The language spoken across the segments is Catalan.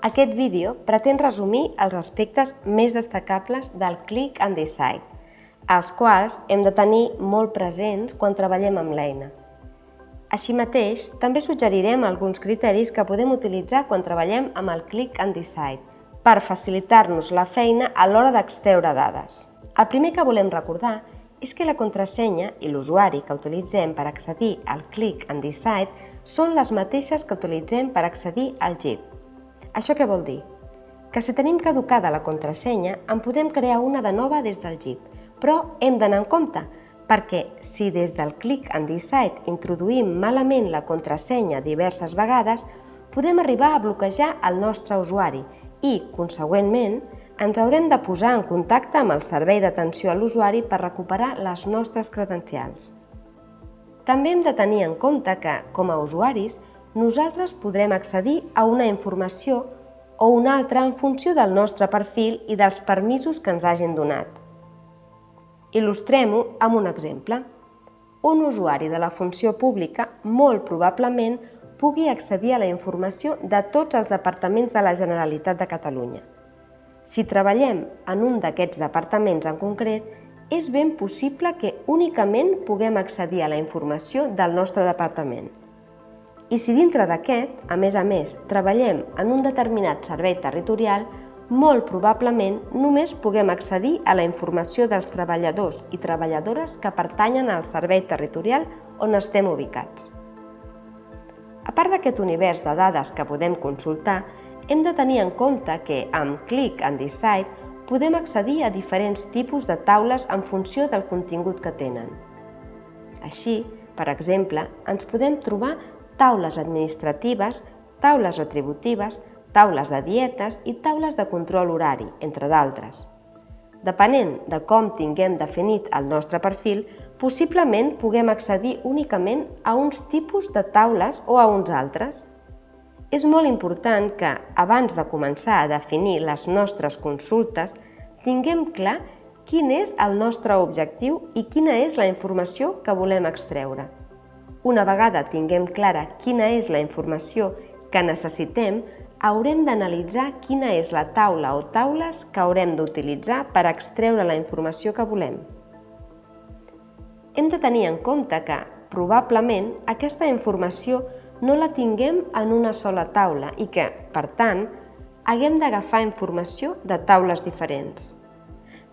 Aquest vídeo pretén resumir els aspectes més destacables del Click and Decide, els quals hem de tenir molt presents quan treballem amb l'eina. Així mateix, també suggerirem alguns criteris que podem utilitzar quan treballem amb el Click and Decide per facilitar-nos la feina a l'hora d'extreure dades. El primer que volem recordar és que la contrasenya i l'usuari que utilitzem per accedir al Click and Decide són les mateixes que utilitzem per accedir al GIP. Això què vol dir? Que si tenim caducada la contrasenya, en podem crear una de nova des del GIP, però hem d'anar en compte, perquè si des del Click and Decide introduïm malament la contrasenya diverses vegades, podem arribar a bloquejar el nostre usuari i, consegüentment, ens haurem de posar en contacte amb el servei d'atenció a l'usuari per recuperar les nostres credencials. També hem de tenir en compte que, com a usuaris, nosaltres podrem accedir a una informació o una altra en funció del nostre perfil i dels permisos que ens hagin donat. Il·lustrem-ho amb un exemple. Un usuari de la funció pública molt probablement pugui accedir a la informació de tots els departaments de la Generalitat de Catalunya. Si treballem en un d'aquests departaments en concret, és ben possible que únicament puguem accedir a la informació del nostre departament. I si dintre d'aquest, a més a més, treballem en un determinat servei territorial, molt probablement només puguem accedir a la informació dels treballadors i treballadores que pertanyen al servei territorial on estem ubicats. A part d'aquest univers de dades que podem consultar, hem de tenir en compte que amb Click and Decide podem accedir a diferents tipus de taules en funció del contingut que tenen. Així, per exemple, ens podem trobar taules administratives, taules retributives, taules de dietes i taules de control horari, entre d'altres. Depenent de com tinguem definit el nostre perfil, possiblement puguem accedir únicament a uns tipus de taules o a uns altres. És molt important que, abans de començar a definir les nostres consultes, tinguem clar quin és el nostre objectiu i quina és la informació que volem extreure. Una vegada tinguem clara quina és la informació que necessitem, haurem d'analitzar quina és la taula o taules que haurem d'utilitzar per extreure la informació que volem. Hem de tenir en compte que, probablement, aquesta informació no la tinguem en una sola taula i que, per tant, haguem d'agafar informació de taules diferents.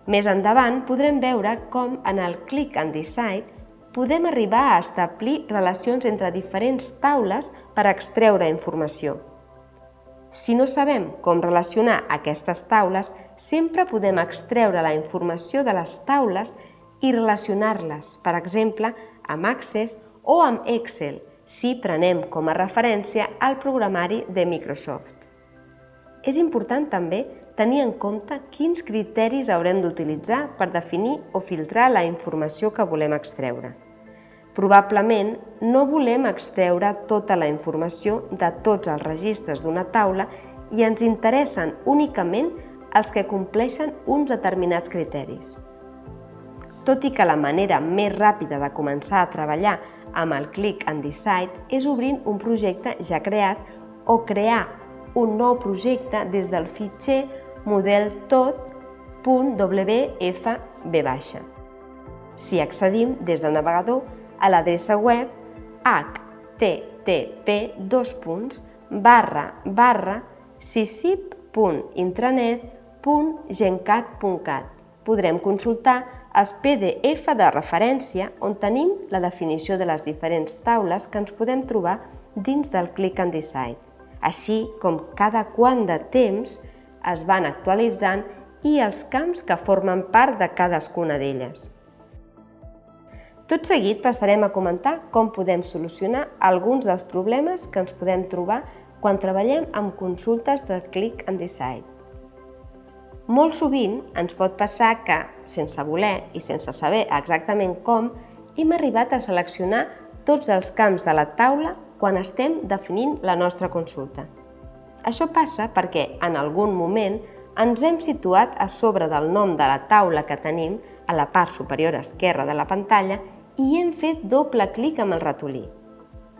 Més endavant podrem veure com en el Click and Decide podem arribar a establir relacions entre diferents taules per extreure informació. Si no sabem com relacionar aquestes taules, sempre podem extreure la informació de les taules i relacionar-les, per exemple, amb Access o amb Excel, si prenem com a referència el programari de Microsoft. És important també tenir en compte quins criteris haurem d'utilitzar per definir o filtrar la informació que volem extreure. Probablement no volem extreure tota la informació de tots els registres d'una taula i ens interessen únicament els que compleixen uns determinats criteris. Tot i que la manera més ràpida de començar a treballar amb el Click and Decide és obrint un projecte ja creat o crear un nou projecte des del fitxer modeltot.wfb. Si accedim des del navegador, a l'adreça web http barra barra sisip.intranet.gencat.cat. Podrem consultar els PDF de referència on tenim la definició de les diferents taules que ens podem trobar dins del Click and Decide, així com cada quant de temps es van actualitzant i els camps que formen part de cadascuna d'elles. Tot seguit passarem a comentar com podem solucionar alguns dels problemes que ens podem trobar quan treballem amb consultes de Click and Decide. Molt sovint ens pot passar que, sense voler i sense saber exactament com, hem arribat a seleccionar tots els camps de la taula quan estem definint la nostra consulta. Això passa perquè, en algun moment, ens hem situat a sobre del nom de la taula que tenim a la part superior esquerra de la pantalla i hem fet doble clic amb el ratolí.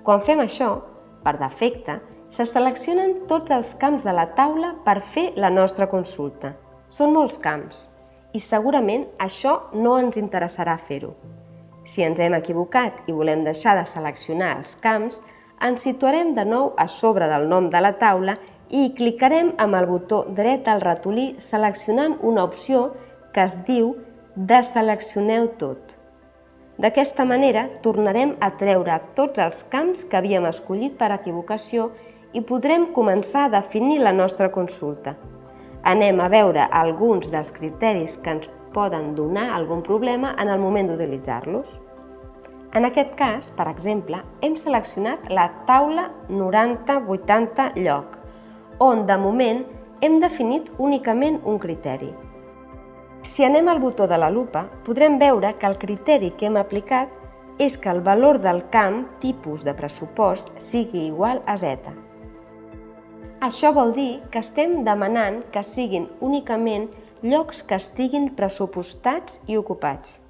Quan fem això, per defecte, Se seleccionen tots els camps de la taula per fer la nostra consulta. Són molts camps i segurament això no ens interessarà fer-ho. Si ens hem equivocat i volem deixar de seleccionar els camps, ens situarem de nou a sobre del nom de la taula i clicarem amb el botó dret al ratolí seleccionant una opció que es diu Deseleccioneu tot. D'aquesta manera tornarem a treure tots els camps que havíem escollit per equivocació i podrem començar a definir la nostra consulta. Anem a veure alguns dels criteris que ens poden donar algun problema en el moment d'utilitzar-los. En aquest cas, per exemple, hem seleccionat la taula 90-80 lloc, on de moment hem definit únicament un criteri. Si anem al botó de la lupa, podrem veure que el criteri que hem aplicat és que el valor del camp tipus de pressupost sigui igual a Z. Això vol dir que estem demanant que siguin únicament llocs que estiguin pressupostats i ocupats.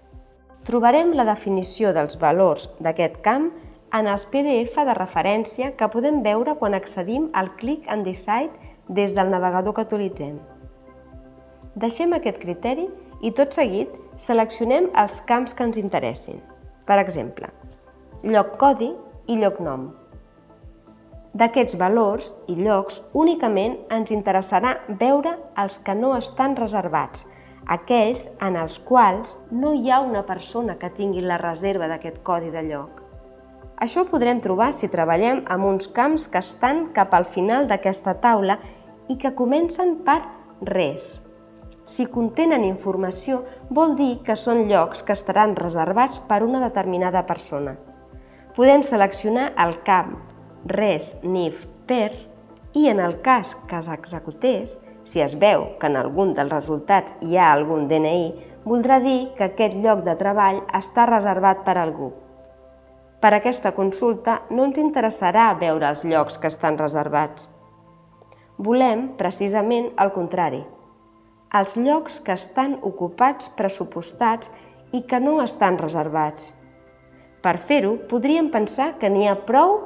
Trobarem la definició dels valors d'aquest camp en els PDF de referència que podem veure quan accedim al Click and Decide des del navegador que utilitzem. Deixem aquest criteri i tot seguit seleccionem els camps que ens interessin. Per exemple, lloc codi i lloc nom. D'aquests valors i llocs únicament ens interessarà veure els que no estan reservats, aquells en els quals no hi ha una persona que tingui la reserva d'aquest codi de lloc. Això ho podrem trobar si treballem amb uns camps que estan cap al final d'aquesta taula i que comencen per res. Si contenen informació, vol dir que són llocs que estaran reservats per una determinada persona. Podem seleccionar el camp res, nif, per, i en el cas que s'executés, si es veu que en algun dels resultats hi ha algun DNI, voldrà dir que aquest lloc de treball està reservat per algú. Per aquesta consulta no ens interessarà veure els llocs que estan reservats. Volem, precisament, el contrari. Els llocs que estan ocupats pressupostats i que no estan reservats. Per fer-ho, podríem pensar que n'hi ha prou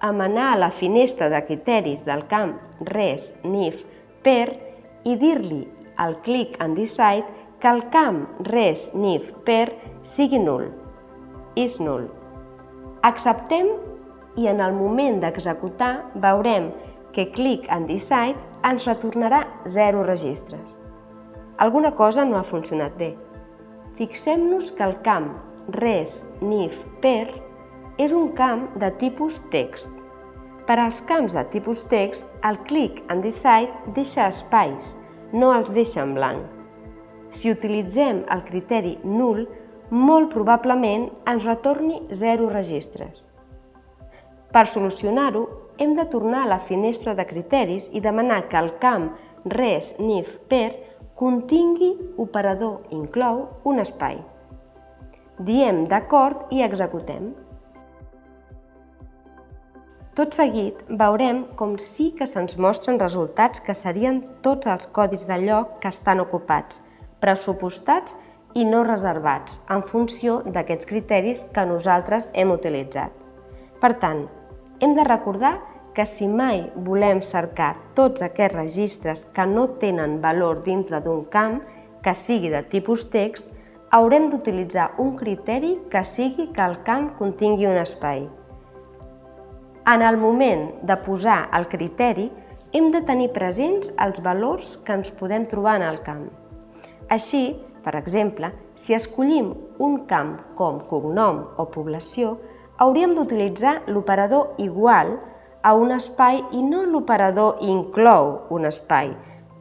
amb anar a la finestra de criteris del camp Res, NIF, PER i dir-li al Click and Decide que el camp Res, NIF, PER sigui nul. És nul. Acceptem i en el moment d'executar veurem que Click and Decide ens retornarà 0 registres. Alguna cosa no ha funcionat bé. Fixem-nos que el camp res, nif, per és un camp de tipus text. Per als camps de tipus text, el click and decide deixa espais, no els deixa en blanc. Si utilitzem el criteri null, molt probablement ens retorni 0 registres. Per solucionar-ho, hem de tornar a la finestra de criteris i demanar que el camp res, nif, per contingui operador inclou un espai. Diem d'acord i executem. Tot seguit veurem com sí que se'ns mostren resultats que serien tots els codis de lloc que estan ocupats, pressupostats i no reservats, en funció d'aquests criteris que nosaltres hem utilitzat. Per tant, hem de recordar que si mai volem cercar tots aquests registres que no tenen valor dintre d'un camp que sigui de tipus text, haurem d'utilitzar un criteri que sigui que el camp contingui un espai. En el moment de posar el criteri, hem de tenir presents els valors que ens podem trobar en el camp. Així, per exemple, si escollim un camp com cognom o població, hauríem d'utilitzar l'operador igual a un espai i no l'operador inclou un espai,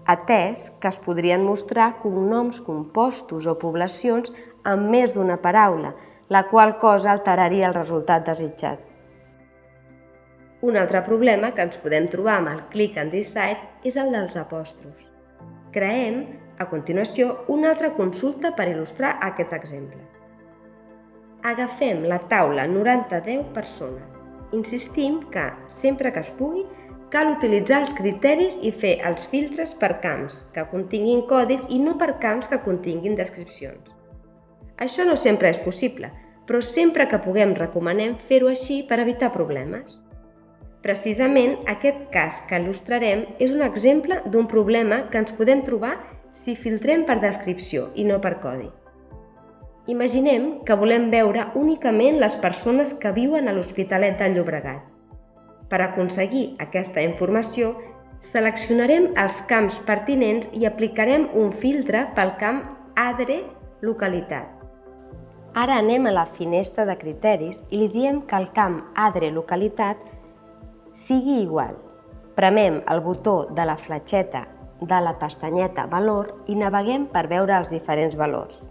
atès que es podrien mostrar cognoms compostos o poblacions amb més d'una paraula, la qual cosa alteraria el resultat desitjat. Un altre problema que ens podem trobar amb el Click and Decide és el dels apòstrofs. Creem, a continuació, una altra consulta per il·lustrar aquest exemple. Agafem la taula 90-10 persona. Insistim que, sempre que es pugui, cal utilitzar els criteris i fer els filtres per camps que continguin codis i no per camps que continguin descripcions. Això no sempre és possible, però sempre que puguem recomanem fer-ho així per evitar problemes. Precisament aquest cas que il·lustrarem és un exemple d'un problema que ens podem trobar si filtrem per descripció i no per codi. Imaginem que volem veure únicament les persones que viuen a l'Hospitalet de Llobregat. Per aconseguir aquesta informació, seleccionarem els camps pertinents i aplicarem un filtre pel camp ADRE localitat. Ara anem a la finestra de criteris i li diem que el camp ADRE localitat sigui igual. Premem el botó de la fletxeta de la pestanyeta Valor i naveguem per veure els diferents valors.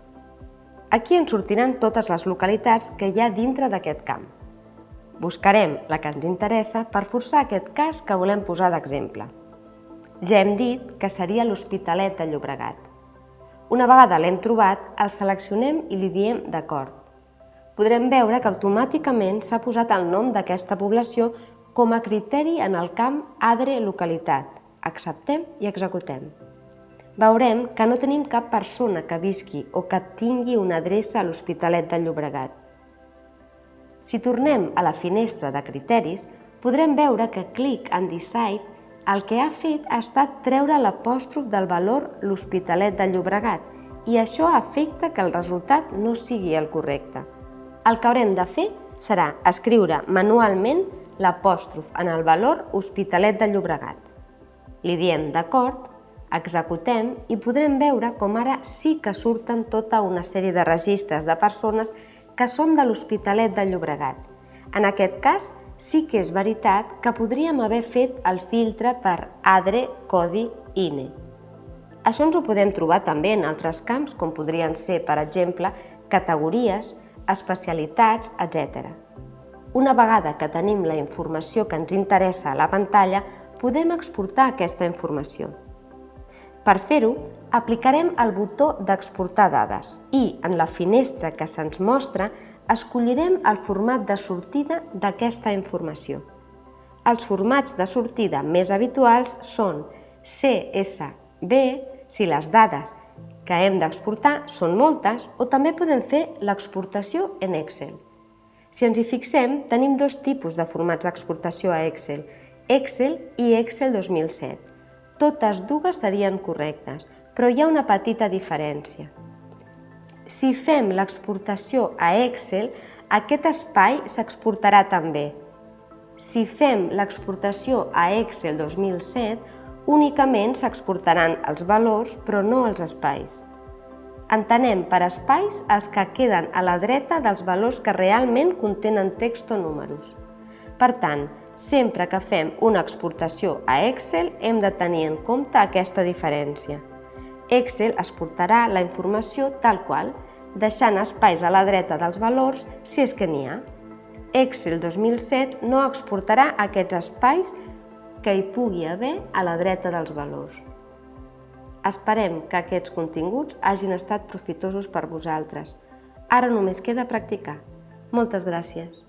Aquí ens sortiran totes les localitats que hi ha dintre d'aquest camp. Buscarem la que ens interessa per forçar aquest cas que volem posar d'exemple. Ja hem dit que seria l'Hospitalet de Llobregat. Una vegada l'hem trobat, el seleccionem i li diem d'acord. Podrem veure que automàticament s'ha posat el nom d'aquesta població com a criteri en el camp Adre localitat. Acceptem i executem. Veurem que no tenim cap persona que visqui o que tingui una adreça a l'Hospitalet del Llobregat. Si tornem a la finestra de criteris, podrem veure que clic en Decide el que ha fet ha estat treure l'apòstrof del valor l'Hospitalet del Llobregat i això afecta que el resultat no sigui el correcte. El que haurem de fer serà escriure manualment l'apòstrof en el valor Hospitalet de Llobregat. Li diem d'acord, executem i podrem veure com ara sí que surten tota una sèrie de registres de persones que són de l'Hospitalet de Llobregat. En aquest cas, sí que és veritat que podríem haver fet el filtre per ADRE Codi INE. Això ens ho podem trobar també en altres camps, com podrien ser, per exemple, categories, especialitats, etc. Una vegada que tenim la informació que ens interessa a la pantalla, podem exportar aquesta informació. Per fer-ho, aplicarem el botó d'exportar dades i, en la finestra que se'ns mostra, escollirem el format de sortida d'aquesta informació. Els formats de sortida més habituals són CSV, si les dades que hem d'exportar són moltes, o també podem fer l'exportació en Excel. Si ens hi fixem, tenim dos tipus de formats d'exportació a Excel, Excel i Excel 2007. Totes dues serien correctes, però hi ha una petita diferència. Si fem l'exportació a Excel, aquest espai s'exportarà també. Si fem l'exportació a Excel 2007, únicament s'exportaran els valors però no els espais. Entenem per espais els que queden a la dreta dels valors que realment contenen text o números. Per tant, sempre que fem una exportació a Excel hem de tenir en compte aquesta diferència. Excel exportarà la informació tal qual, deixant espais a la dreta dels valors si és que n'hi ha. Excel 2007 no exportarà aquests espais que hi pugui haver a la dreta dels valors. Esperem que aquests continguts hagin estat profitosos per vosaltres. Ara només queda practicar. Moltes gràcies.